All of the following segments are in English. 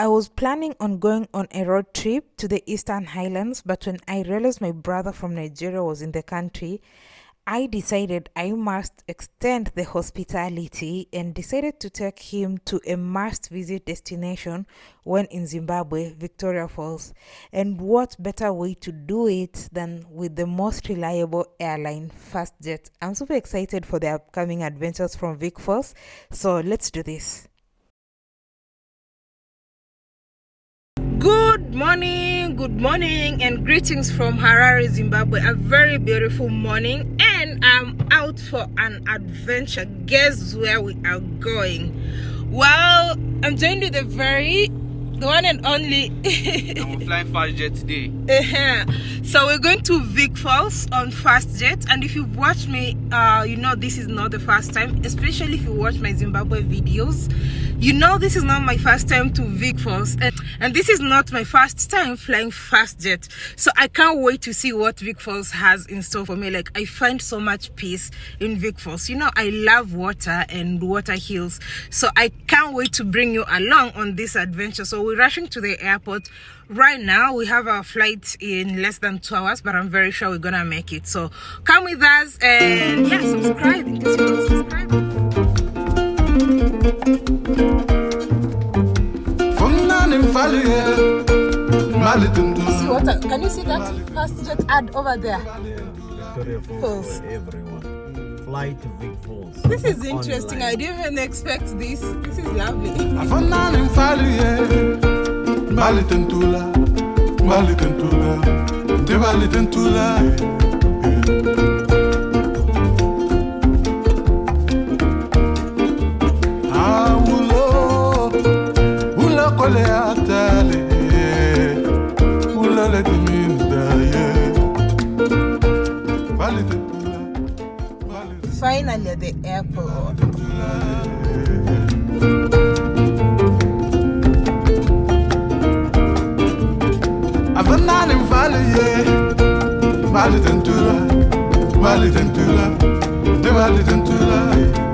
I was planning on going on a road trip to the Eastern Highlands, but when I realized my brother from Nigeria was in the country, I decided I must extend the hospitality and decided to take him to a must visit destination when in Zimbabwe, Victoria Falls. And what better way to do it than with the most reliable airline, FastJet? I'm super excited for the upcoming adventures from Vic Falls, so let's do this. Good morning, good morning, and greetings from Harare, Zimbabwe. A very beautiful morning, and I'm out for an adventure. Guess where we are going? Well, I'm joined with a very the one and only. I'm flying FastJet today. Uh-huh. so we're going to Vic Falls on FastJet, and if you've watched me, uh, you know this is not the first time. Especially if you watch my Zimbabwe videos, you know this is not my first time to Vic Falls, and, and this is not my first time flying FastJet. So I can't wait to see what Vic Falls has in store for me. Like I find so much peace in Vic Falls. You know I love water and water hills, so I can't wait to bring you along on this adventure. So we're rushing to the airport. Right now we have our flight in less than two hours but i'm very sure we're gonna make it. So come with us and yeah subscribe. In case you're not subscribed see what I, can you see that? FastJet ad over there. Victoria Falls for everyone. Fly to Vic Falls. this is interesting i didn't even expect this this is lovely Mbali tentula, mbali the airport Avanani mvali ye, mbali tentula, mbali tentula, tebali tentula. Yeah.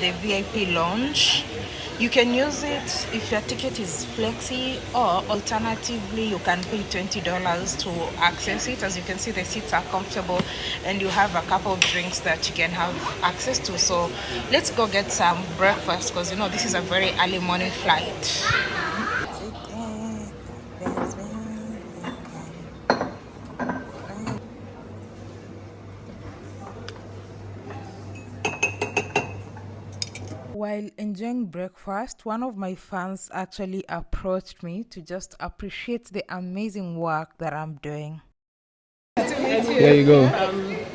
The VIP lounge. You can use it if your ticket is flexi or alternatively you can pay $20 to access it. As you can see the seats are comfortable and you have a couple of drinks that you can have access to. So let's go get some breakfast because you know this is a very early morning flight. While enjoying breakfast, one of my fans actually approached me to just appreciate the amazing work that I'm doing. There you go.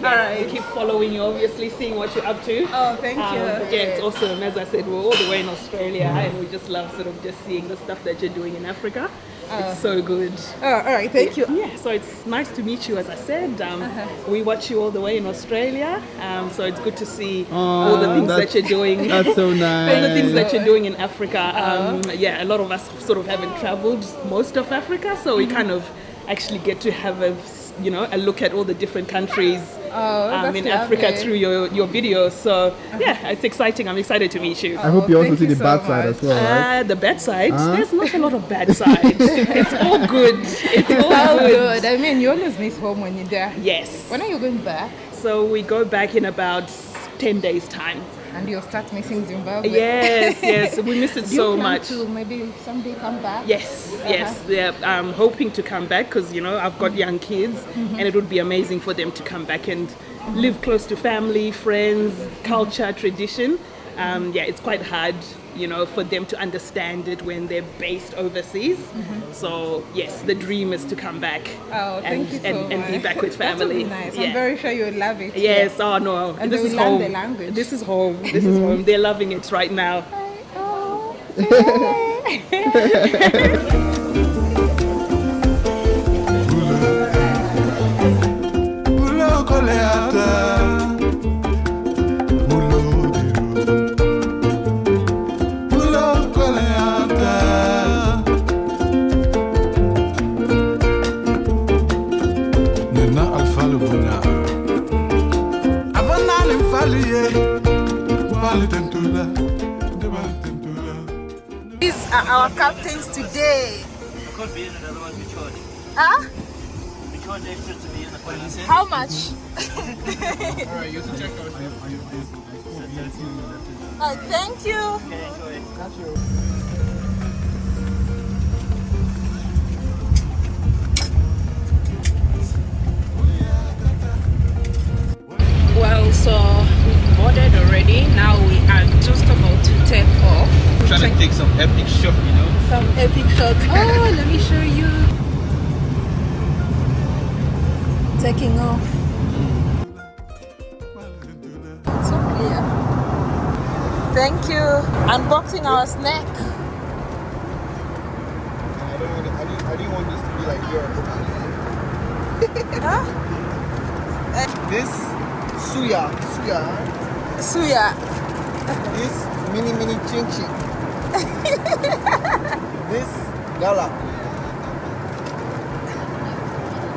I keep following you, obviously, seeing what you're up to. Oh, thank Um, you. yeah, it's awesome. As I said, we're all the way in Australia, and we just love sort of just seeing the stuff that you're doing in Africa. It's so good. Oh, all right, thank you. Yeah, so it's nice to meet you. As I said, um, we watch you all the way in Australia, um, so it's good to see all the things that you're doing. That's so nice. all the things that you're doing in Africa. Um, yeah, a lot of us sort of haven't traveled most of Africa, so we kind of actually get to have a you know a look at all the different countries um, in Africa through your your videos. So yeah, it's exciting. I'm excited to meet you. I hope you also thank see you the so bad side as well, right? Uh, the bad side, there's not a lot of bad side. it's all good. It's all Oh, good. good. I mean, you always miss home when you're there. Yes. When are you going back? So we go back in about 10 days' time. And you'll start missing Zimbabwe. Yes, yes. We miss it so much. to maybe someday come back? Yes, yes. Yeah, I'm hoping to come back because you know I've got young kids, Mm-hmm. and it would be amazing for them to come back and live close to family, friends, culture, tradition. Um, yeah, it's quite hard, you know, for them to understand it when they're based overseas. So yes, the dream is to come back Mm-hmm. Oh, and, you so and, and be back with That would family. be nice. Yeah. I'm very sure you'll love it. Yes, oh no. And this they is will learn home. the language. This is home. This is home. They're loving it right now. Oh, Ulo charge extra to be in the police. How much? Alright, you have to check out. Uh, thank you. Okay, enjoy. Well, so we've boarded already. Now we are just about to take off. Trying to take some epic shot, you know? some epic shots. Oh, let me show you. Taking off. So clear. Thank you. Unboxing our snack. I don't want, I didn't, I didn't want this to be like yours. Huh? This suya, suya. Suya. This mini mini chin chin. this gala.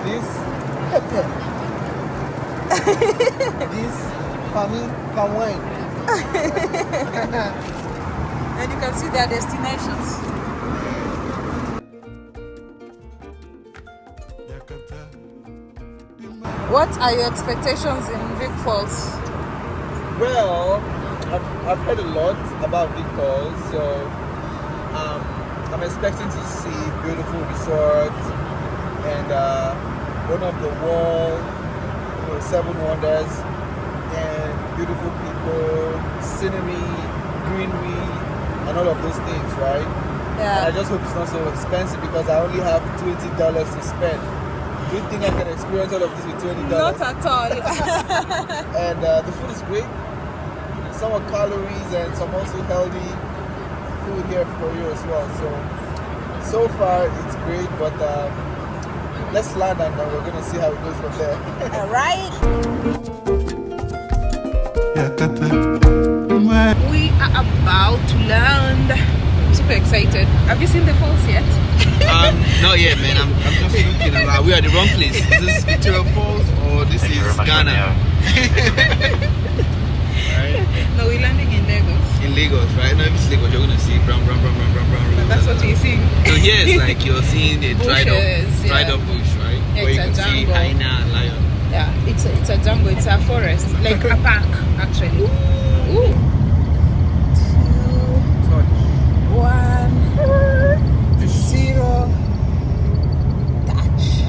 This pepper. this palmy palm wine. And you can see their destinations. What are your expectations in Vic Falls? Well, I've, I've heard a lot about Vic Falls, so um, I'm expecting to see beautiful resorts and uh, one of the world, you know, seven wonders, and beautiful people, scenery, greenery, and all of those things, right? And I just hope it's not so expensive because I only have twenty dollars to spend. Do you think I can experience all of this with twenty dollars? Not at all. and uh, the food is great. Some are calories and some also healthy food here for you as well. So so far it's great, but um, let's land and then we're gonna see how it goes from there. all right. We are about to land. I'm super excited. Have you seen the falls yet? Um, not yet, man. I'm, I'm just looking. Uh, we are at the wrong place. Is this Victoria Falls or this is Ghana? No, we're landing in Lagos. In Lagos, right? No, if it's Lagos, you're gonna see brown, brown, brown, brown, brown, brown. But that's what you're seeing. So here it's like you're seeing the dried up, Bushes, dried yeah. up bush, right? Yeah, Where you it's can a see jungle. hyena and lion. Yeah, it's a, it's a jungle. It's a forest, like a park, actually. Ooh. Two, one, zero. Touch.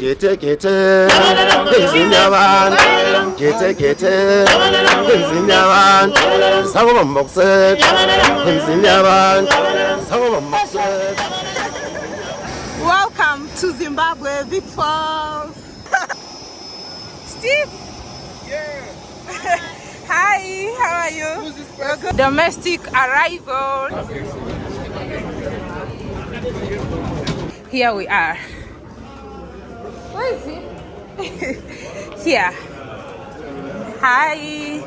Gete gete Zinyawan Gete gete Zinyawan Sago 먹set Zinyawan Sago 먹set Welcome to Zimbabwe, Vic Falls. Steve. yeah. Hi, how are you? We're. Domestic arrival. Here we are. Where is he? Here. Hi.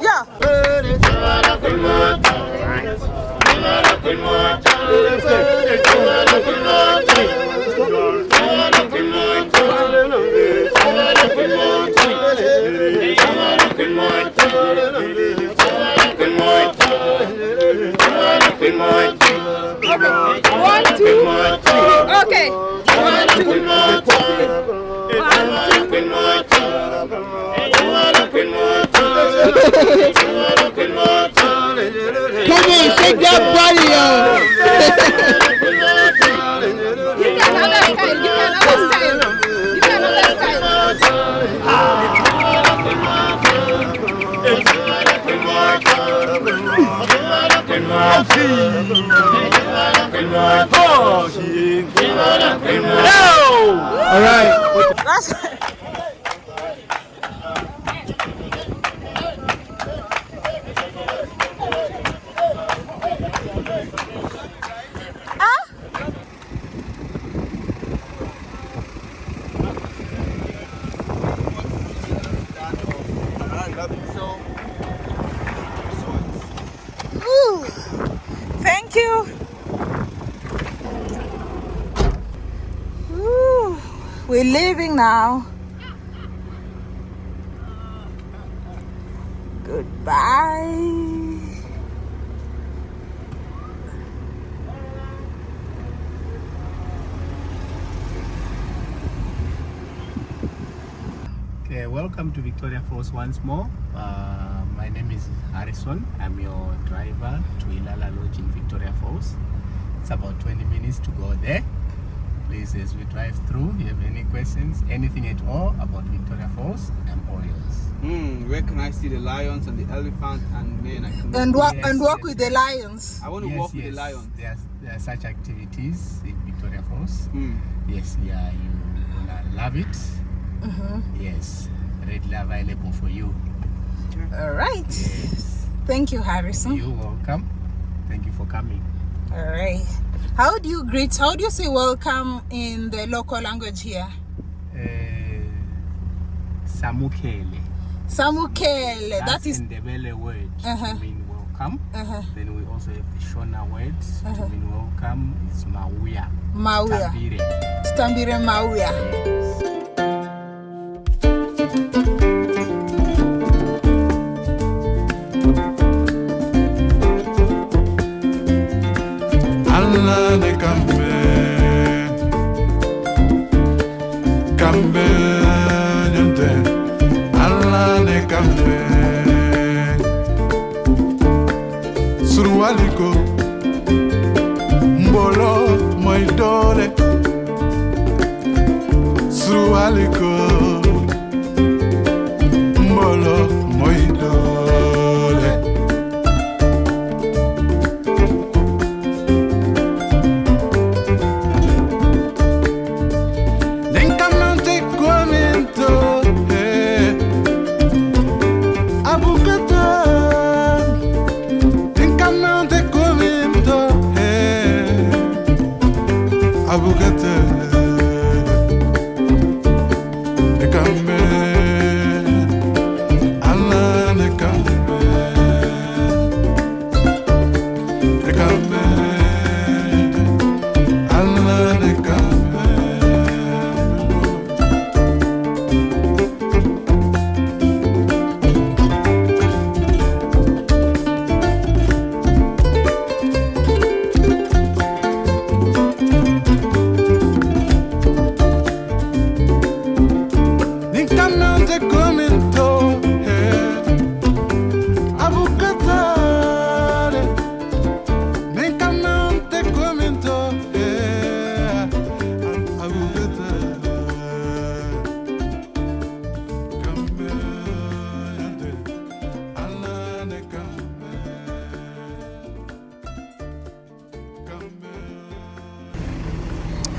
Yeah. One, shake that body, yo. We're leaving now. Goodbye. Okay, welcome to Victoria Falls once more. Uh, my name is Harrison. I'm your driver to Ilala Lodge in Victoria Falls. It's about 20 minutes to go there. Please, as we drive through, if you have any questions, anything at all about Victoria Falls, I'm all yours. Hmm, where can I see the lions and the elephant and man? I can And walk Yes, and walk yes. with the lions. I want to Yes, walk with the lions. There are, there are such activities in Victoria Falls. Hmm. Yes, yeah, you gonna love it. Mm-hmm. Yes, readily available for you. All right. Yes, Thank you, Harrison. you're welcome. Thank you for coming. All right. How do you greet? How do you say welcome in the local language here? uh, Samukele. Samukele. That That's in the Ndebele word Uh-huh. to mean welcome. Uh-huh. Then we also have the Shona word Uh-huh. to mean welcome. It's Mauya. Mauya. Stambire Mauya. Allah surwaliko mbolo moy dole surwaliko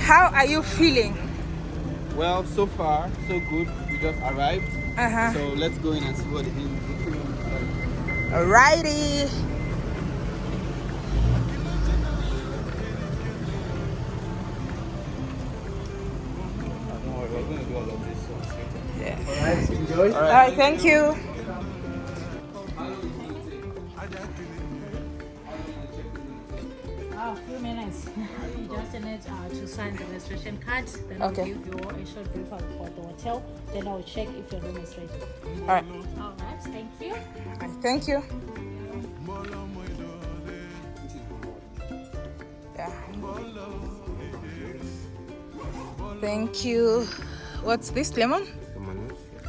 How are you feeling? Well, so far, so good. We just arrived. Uh-huh. So let's go in and see what the in- the like. Alrighty. Don't worry, we're going to do all of this. So straight up. Alright, enjoy. All right. Thank you. Oh, few minutes. you just need uh, to sign the registration card. Then Okay. I'll give you a short brief for the hotel. Then I'll check if your room is ready. All right. All right. Thank you. Thank you. Yeah. Thank you. What's this? Lemon?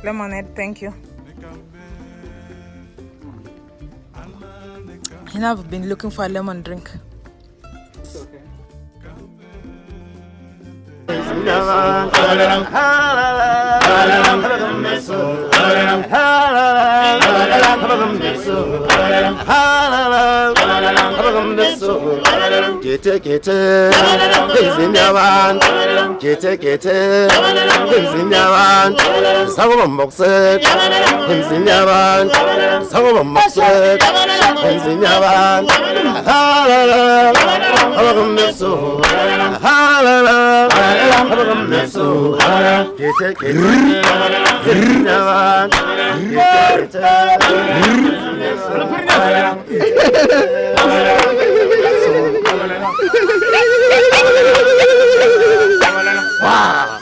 Lemonade. Thank you. You know, I've been looking for a lemon drink. Gete gete Kete kete hepsini yaman Savunun boksuk hepsini yaman Savunun boksuk hepsini yaman Ha la la. Havakım nefsu Ha la la. Havakım nefsu Kete kete hepsini yaman Kete kete hepsini yaman 와.